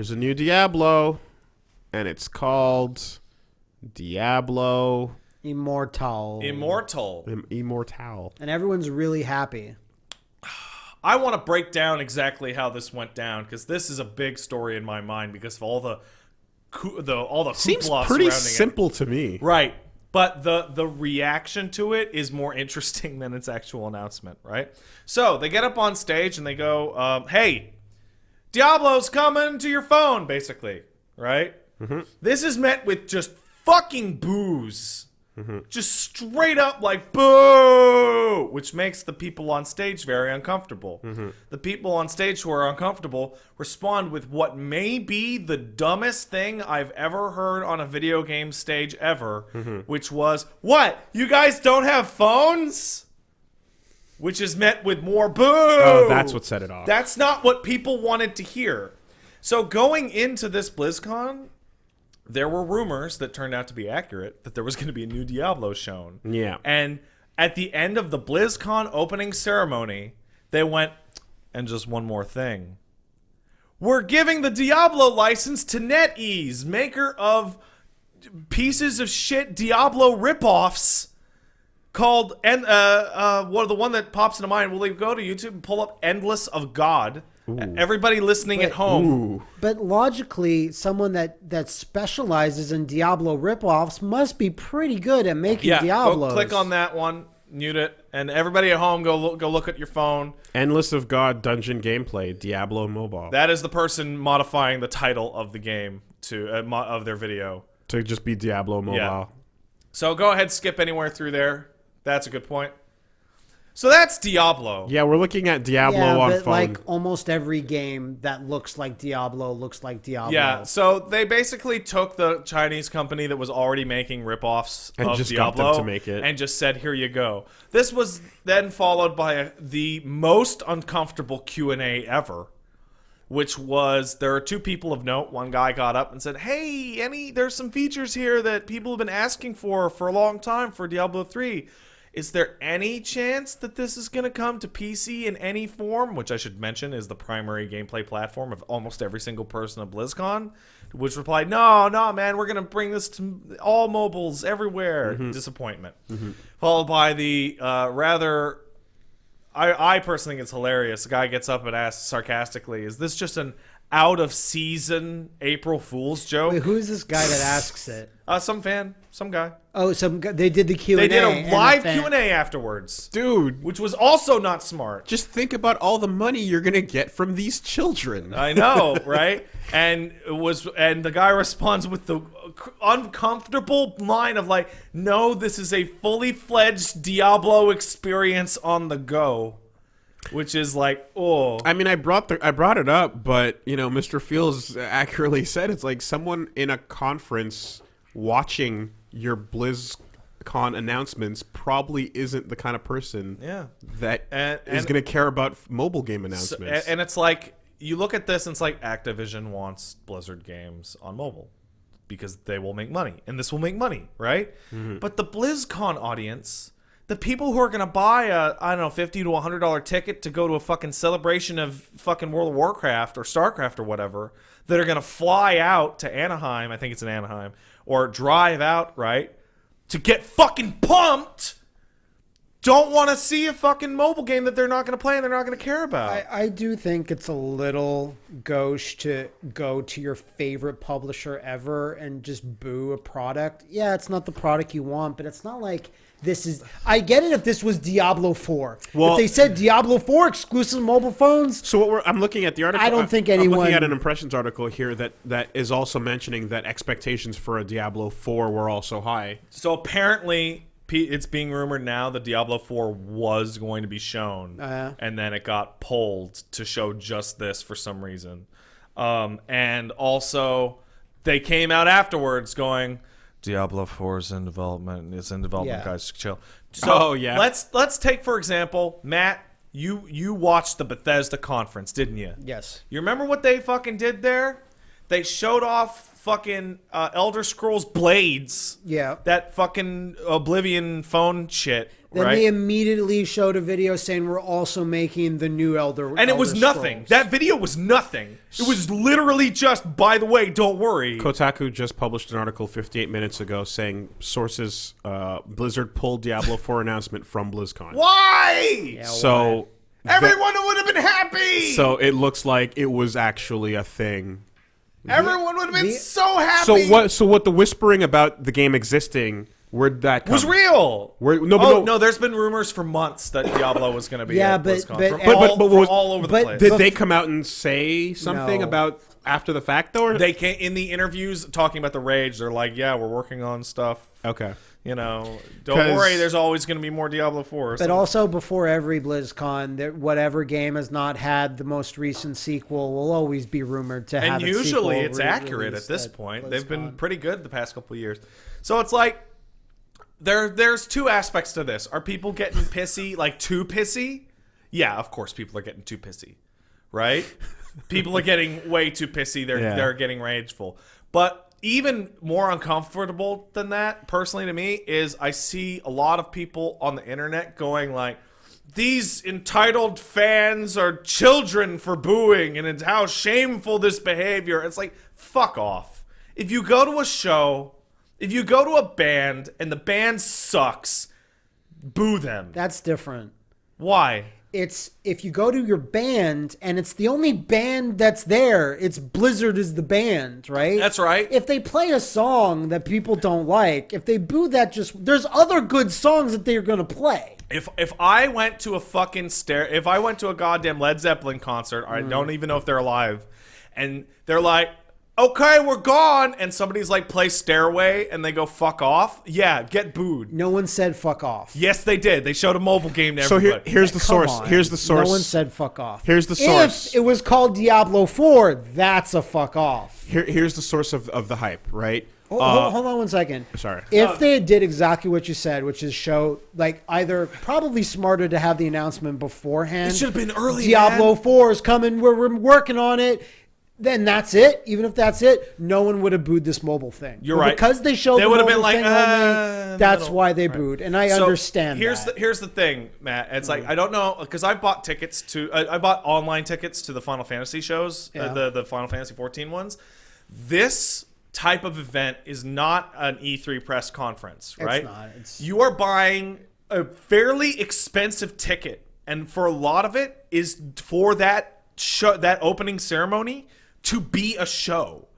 There's a new Diablo, and it's called Diablo Immortal. Immortal. Im- Immortal. and everyone's really happy. I want to break down exactly how this went down because this is a big story in my mind because of all the, coo- the all the Seems hoopla pretty surrounding it. simple to me. Right. But the the reaction to it is more interesting than its actual announcement, right? So they get up on stage and they go, um, "Hey, Diablo's coming to your phone," basically, right? Mm-hmm. This is met with just fucking boos, mm-hmm. just straight up like boo, which makes the people on stage very uncomfortable. Mm-hmm. The people on stage who are uncomfortable respond with what may be the dumbest thing I've ever heard on a video game stage ever, which was, "What? You guys don't have phones?" Which is met with more boo. Oh, that's what set it off. That's not what people wanted to hear. So going into this BlizzCon, there were rumors that turned out to be accurate that there was going to be a new Diablo shown. Yeah. And at the end of the BlizzCon opening ceremony, they went, and just one more thing. We're giving the Diablo license to NetEase, maker of pieces of shit Diablo ripoffs called and uh uh what the one that pops into mind will they go to youtube and pull up endless of god everybody listening at home Ooh. But logically, someone that that specializes in Diablo ripoffs must be pretty good at making yeah Diablos. go click on that one mute it and everybody at home go look, go look at your phone Endless of God dungeon gameplay, Diablo mobile. that is the person modifying the title of the game to uh, mo- of their video to just be Diablo mobile. Yeah. so go ahead skip anywhere through there that's a good point so that's diablo Yeah, we're looking at Diablo Yeah, on but phone. like almost every game that looks like Diablo looks like Diablo. Yeah, so they basically took the Chinese company that was already making ripoffs And of just got Diablo them to make it. and just said, "Here you go." This was then followed by a, the most uncomfortable Q and A ever, which was there are two people of note. One guy got up and said, "Hey, any there's some features here that people have been asking for for a long time for Diablo 3. Is there any chance that this is going to come to PC in any form? Which I should mention is the primary gameplay platform of almost every single person at BlizzCon. Which replied, "No, no, man, we're going to bring this to all mobiles everywhere." Disappointment. Followed by the uh, rather I, I personally think it's hilarious. The guy gets up and asks sarcastically, "Is this just an out of season April Fool's joke?" Wait, who is this guy that asks it? uh, some fan, some guy. Oh, some gu- they did the Q They and A. did a live Q and A afterwards, Dude, which was also not smart. just think about all the money you're gonna get from these children. I know, right? And it was, and the guy responds with the uncomfortable line of like, "No, this is a fully fledged Diablo experience on the go," which is like, oh, I mean, I brought the I brought it up, but you know, Mr. Fields accurately said it's like someone in a conference watching your BlizzCon announcements probably isn't the kind of person yeah. that And- is going to care about mobile game So- announcements. and, and it's like you look at this and it's like Activision wants Blizzard games on mobile because they will make money and this will make money, right? Mm-hmm. But the BlizzCon audience, the people who are going to buy a I don't know 50 to 100 dollar ticket to go to a fucking celebration of fucking World of Warcraft or StarCraft or whatever, that are going to fly out to Anaheim, I think it's in Anaheim, or drive out, right? To get fucking pumped don't want to see a fucking mobile game that they're not going to play and they're not going to care about. I, I do think it's a little gauche to go to your favorite publisher ever and just boo a product. Yeah, it's not the product you want, but it's not like this is. I get it if this was Diablo 4. Well- if they said Diablo 4 exclusive mobile phones, So what we're, I'm looking at the article. I don't think anyone. I'm anyone- looking at an impressions article here that that is also mentioning that expectations for a Diablo 4 were also high. So apparently, P- it's being rumored now that Diablo 4 was going to be shown, Uh. and then it got pulled to show just this for some reason. Um, and also, they came out afterwards going, "Diablo 4 is in development. It's in development, Yeah. guys. Chill." So Oh, yeah. Let's let's take for example, Matt. You you watched the Bethesda conference, didn't you? yes. You remember what they fucking did there? They showed off fucking uh, Elder Scrolls Blades. Yeah. That fucking Oblivion phone shit. Then right? they immediately showed a video saying we're also making the new Elder. and it was Elder nothing. Scrolls. That video was nothing. It was literally just, by the way, don't worry. Kotaku just published an article 58 minutes ago saying sources uh, Blizzard pulled Diablo 4 announcement from BlizzCon. Why? Yeah, So Everyone would have been happy. so it looks like it was actually a thing. Everyone would have been the- so happy. So what so what the whispering about the game existing where'd that come? was real? Where- no, but oh, no- no, there's been rumors for months that Diablo was going to be Yeah, at but- BlizzCon. but- from, But- all, but- but from was- all over the but- place. Did they come out and say something No. about after the fact though? Or? they came in the interviews talking about the rage. They're like, "Yeah, we're working on stuff. okay. You know, don't worry. There's always going to be more Diablo 4." But also before every BlizzCon, that whatever game has not had the most recent sequel will always be rumored to have. and usually sequel it's re- accurate at this at point. They've been pretty good the past couple of years. So it's like there there's two aspects to this. Are people getting pissy, like too pissy? Yeah, of course people are getting too pissy. Right? People are getting way too pissy. They're Yeah. they're getting rageful. But even more uncomfortable than that, personally to me, is I see a lot of people on the internet going like these entitled fans are children for booing and it's how shameful this behavior it's like fuck off if you go to a show if you go to a band and the band sucks boo them That's different. why It's if you go to your band and it's the only band that's there. It's Blizzard is the band, right? That's right. If they play a song that people don't like, if they boo that, just there's other good songs that they're gonna play. if if i went to a fucking stare if i went to a goddamn led zeppelin concert i mm. don't even know if they're alive and they're like okay we're gone and somebody's like play stairway and they go fuck off yeah get booed No one said fuck off. Yes, they did. They showed a mobile game to So here everybody. here's the Come source. on. Here's the source. No one said fuck off. Here's the source. If it was called Diablo 4, that's a fuck off. Here, here's the source of, of the hype, right? Hold, Uh, hold- hold on one second. sorry. If they did exactly what you said, which is show like either probably smarter to have the announcement beforehand. It should have been early, Diablo man. 4 is coming. We're, we're working on it. Then that's it. Even if that's it, no one would have booed this mobile thing. You're But right. Because they showed They the would have been like, uh, only, that's middle. why they Right. booed, and I So, understand. Here's that. the here's the thing, Matt. It's like I don't know because I bought tickets to I, I bought online tickets to the Final Fantasy shows, Yeah. uh, the the Final Fantasy 14 ones. This type of event is not an E3 press conference, right? not. It's- You are buying a fairly expensive ticket, and for a lot of it is for that show, that opening ceremony to be a show.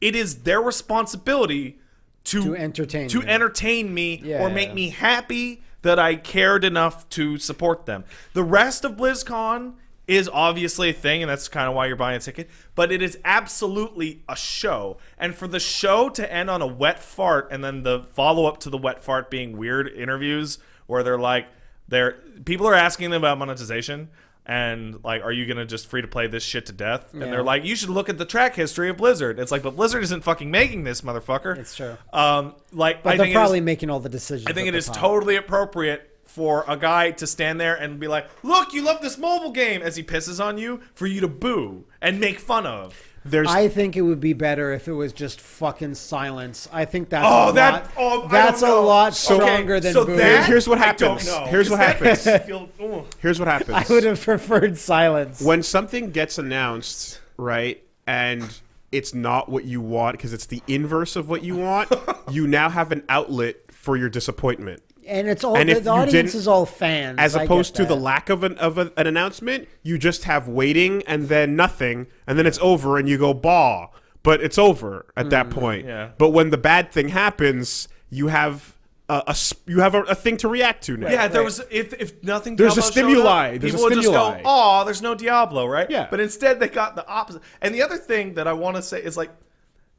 It is their responsibility to To entertain to you. entertain me Yeah, or make yeah. me happy that I cared enough to support them. The rest of BlizzCon is obviously a thing, and that's kind of why you're buying a ticket. But it is absolutely a show, and for the show to end on a wet fart, and then the follow up to the wet fart being weird interviews where they're like, they're people are asking them about monetization. And like, are you gonna just free to play this shit to death? And Yeah. they're like, you should look at the track history of Blizzard. It's like, but Blizzard isn't fucking making this, motherfucker. It's true. Um, like, but I they're think it is- probably making all the decisions. I think at it the is time. totally appropriate for a guy to stand there and be like, "Look, you love this mobile game," as he pisses on you, for you to boo and make fun of. There's I think it would be better if it was just fucking silence. I think that's Oh, a that- lot, oh, that's a lot stronger okay, than so boo. that- Here's what I don't happens. know. Here's what 'Cause that happens. makes me feel- ooh. Here's what happens. I would have preferred silence. when something gets announced, right, and it's not what you want because it's the inverse of what you want, you now have an outlet for your disappointment. and it's all and the, the audience is all fans. As opposed to the lack of an of a, an announcement, you just have waiting and then nothing, and then it's over, and you go bah. But it's over at that mm. point. yeah. But when the bad thing happens, you have a, a s- you have a, a thing to react to now. Yeah, if there was if if nothing. There's a Diablo showed stimuli. Up, There's a people would just go, stimuli. "Oh, there's no Diablo, right?" Yeah. But instead, they got the opposite. And the other thing that I want to say is like,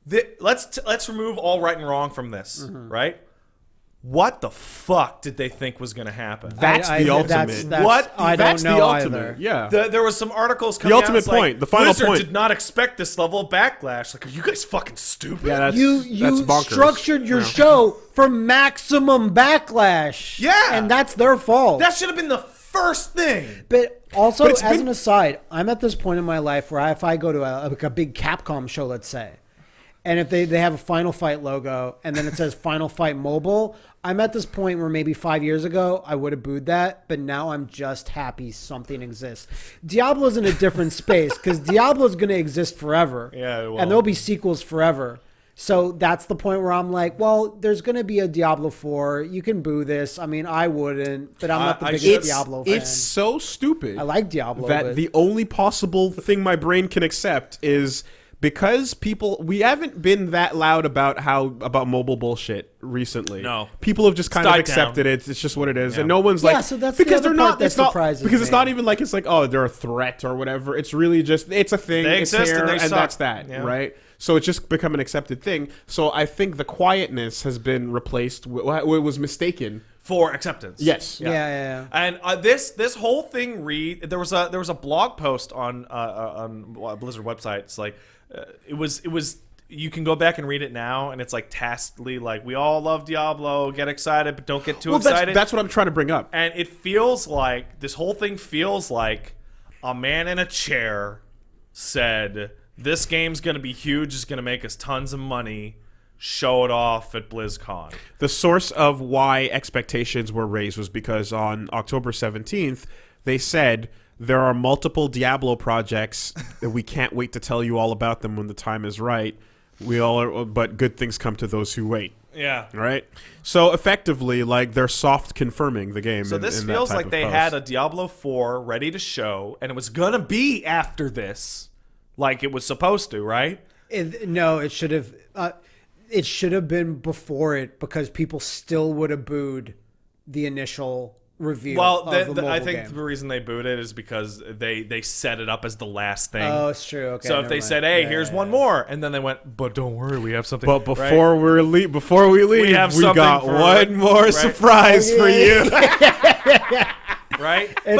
thi- let's t- let's remove all right and wrong from this, Mm-hmm. right? What the fuck did they think was going to happen? That's I- the I- ultimate. That's, that's, What? I That's don't the know ultimate. either. Yeah. The, there was some articles coming The ultimate out, it's like, point, the final Blizzard point. did not expect this level of backlash. Like, are you guys fucking stupid? Yeah, that's, You you bonkers. structured your Yeah. show for maximum backlash. Yeah. and that's their fault. that should have been the first thing. But also, But as been- an aside, I'm at this point in my life where if I go to a, like a big Capcom show, let's say, and if they, they have a Final Fight logo and then it says Final Fight Mobile, I'm at this point where maybe five years ago I would have booed that, but now I'm just happy something exists. Diablo's in a different space because Diablo's going to exist forever. Yeah, it will. and there'll be sequels forever. So that's the point where I'm like, well, there's going to be a Diablo 4. You can boo this. I mean, I wouldn't, but I'm not the I biggest It's, Diablo fan. it's so stupid. I like Diablo. that but the only possible thing my brain can accept is because people we haven't been that loud about how about mobile bullshit recently. No. people have just kind of died accepted it. It's just what it is, Yeah. and no one's Yeah, like so that's the because other they're part not. that It's not surprises because it's not even like it's like oh they're a threat or whatever. It's really just it's a thing. They it's exist and here, they suck. that's that, Yeah. right? So it's just become an accepted thing. So I think the quietness has been replaced. With, it was mistaken. for acceptance. Yes. yeah, yeah, yeah. And uh, this this whole thing read there was a there was a blog post on uh, uh, on Blizzard website. It's like uh, it was it was you can go back and read it now, and it's like tacitly like we all love Diablo, get excited, but don't get too Well, excited. that's, that's what I'm trying to bring up. and it feels like this whole thing feels like a man in a chair said this game's gonna be huge, it's gonna make us tons of money. Show it off at BlizzCon. The source of why expectations were raised was because on October 17th, they said there are multiple Diablo projects that we can't wait to tell you all about them when the time is right. We all are, but good things come to those who wait, Yeah. right? So effectively, like they're soft confirming the game. So in- this in that feels type like they post. had a Diablo 4 ready to show, and it was gonna be after this, like it was supposed to, right? It, no, it should have. Uh, it should have been before it because people still would have booed the initial review. Well, of the, the the, I think game. the reason they booed it is because they they set it up as the last thing. Oh, it's true. Okay. so if they mind. said, "Hey, Yeah, here's yeah, one yeah. more," and then they went, "But don't worry, we have something." But right? before we leave, before we leave, we, have something got for- one more right? surprise for you. right?